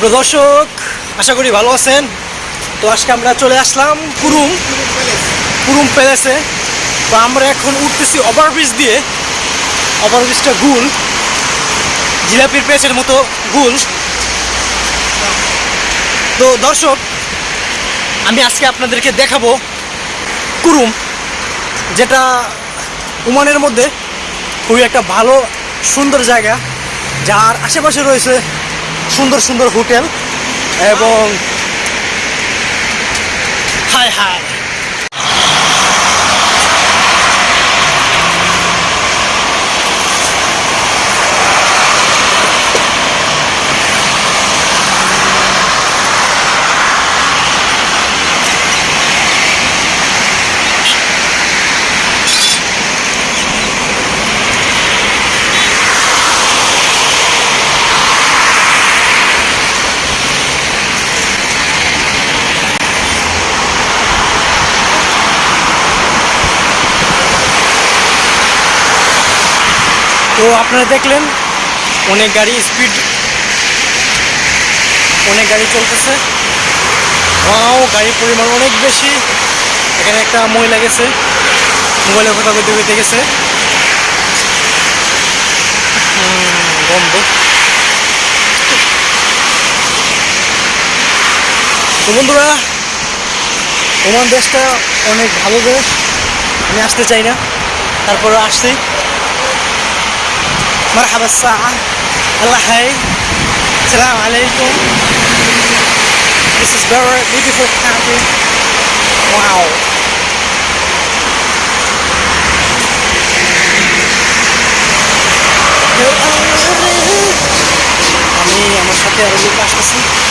সুপ্রিয় দর্শক, আশা করি ভালো আছেন। তো আজকে আমরা চলে আসলাম কুরুম কুরুম প্যালেসে তো আমরা এখন উঠতেছি ওভারব্রিজ দিয়ে। ওভারব্রিজটা গুল। জিলাপির পেঁচের মতো গুল। তো দর্শক, আমি আজকে আপনাদেরকে দেখাবো কুরুম, যেটা ওমানের মধ্যে খুবই একটা ভালো, সুন্দর জায়গা। যার আশেপাশে রয়েছে সুন্দর সুন্দর হোটেল এবং হায় হাই। তো আপনারা দেখলেন, অনেক গাড়ি স্পিড অনেক গাড়ি চলতেছে। ও গাড়ির পরিমাণ অনেক বেশি। এখানে একটা মহিলা গেছে মোবাইলের কথা বলতে বলতে গেছে। বন্ধ তো বন্ধুরা, ওমান দেশটা অনেক ভালো দেশ। আমি আসতে চাই না, তারপরে আসছি। مرحبا الساعة الله حي السلام عليكم This is very beautiful country Wow আমি আমার সাথে আরো লোক আসতেছি Wow